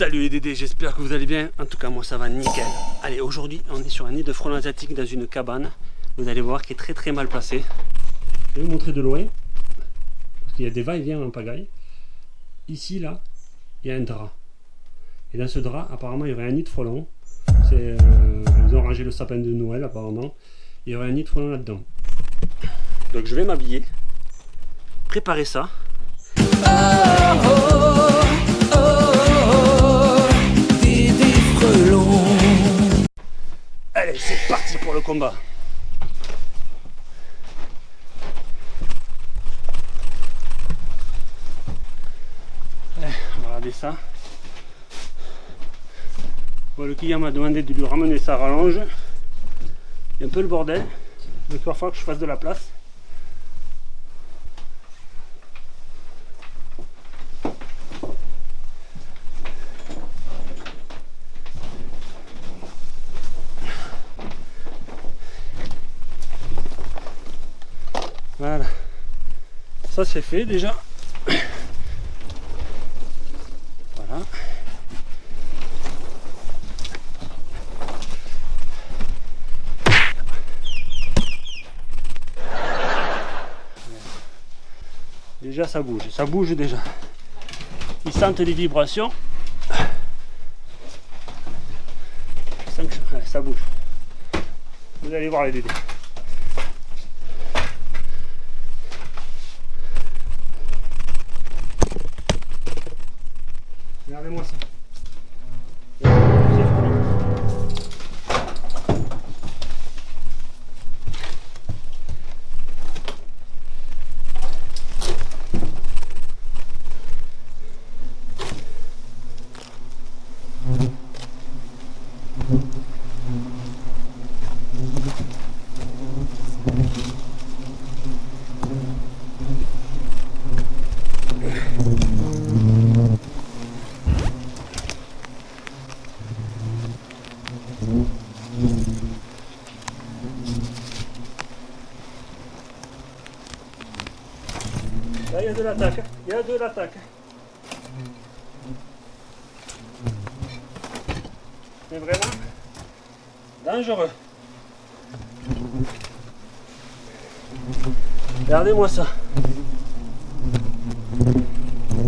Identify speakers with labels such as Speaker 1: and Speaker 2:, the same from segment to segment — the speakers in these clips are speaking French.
Speaker 1: Salut les Dédés, j'espère que vous allez bien. En tout cas, moi ça va nickel. Allez, aujourd'hui, on est sur un nid de frelons asiatiques dans une cabane. Vous allez voir qu'il est très très mal placé. Je vais vous montrer de loin. Parce qu'il y a des va-et-vient en pagaille. Ici, là, il y a un drap. Et dans ce drap, apparemment, il y aurait un nid de frelons. Euh, ils ont rangé le sapin de Noël, apparemment. Il y aurait un nid de frelons là-dedans. Donc je vais m'habiller, préparer ça. Allez, c'est parti pour le combat. Allez, on va regarder ça. le client m'a demandé de lui ramener sa rallonge. Il y a un peu le bordel. Donc il va falloir que je fasse de la place. Voilà. Ça c'est fait déjà. Voilà. Déjà ça bouge, ça bouge déjà. Ils sentent les vibrations. Ça bouge. Vous allez voir les dédés. Là, il y a de l'attaque. Il y a de l'attaque. C'est vraiment dangereux. Regardez-moi ça.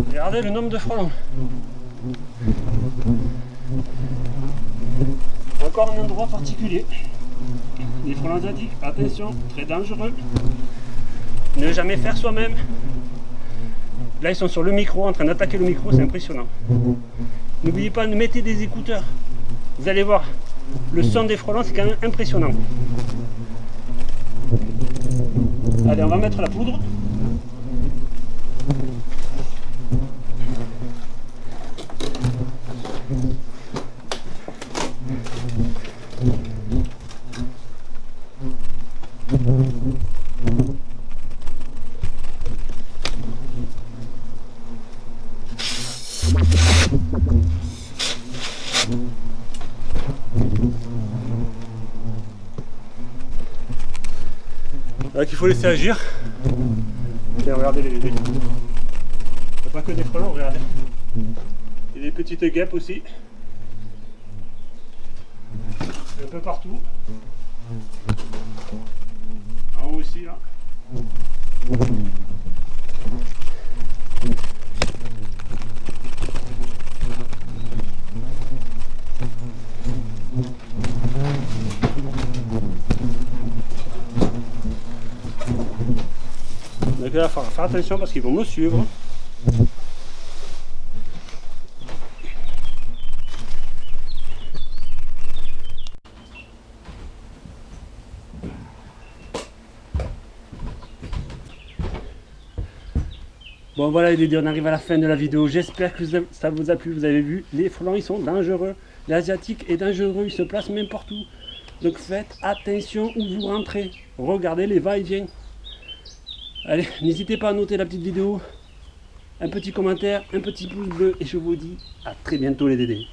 Speaker 1: Regardez le nombre de frelons. Encore un endroit particulier. Les frelons asiatiques, attention, très dangereux. Ne jamais faire soi-même. Là, ils sont sur le micro, en train d'attaquer le micro, c'est impressionnant. N'oubliez pas de mettre des écouteurs. Vous allez voir, le son des frelons, c'est quand même impressionnant. Allez, on va mettre la poudre. Donc il faut laisser agir. Regardez les Il n'y a pas que des frelons, regardez. Il y a des petites guêpes aussi. Un peu partout. En haut aussi là. Il va falloir faire attention parce qu'ils vont me suivre. Bon voilà les on arrive à la fin de la vidéo. J'espère que ça vous a plu. Vous avez vu, les frelons ils sont dangereux. L'asiatique est dangereux, il se place n'importe où. Donc faites attention où vous rentrez. Regardez les va-et-vient. Allez, n'hésitez pas à noter la petite vidéo, un petit commentaire, un petit pouce bleu et je vous dis à très bientôt les dédés.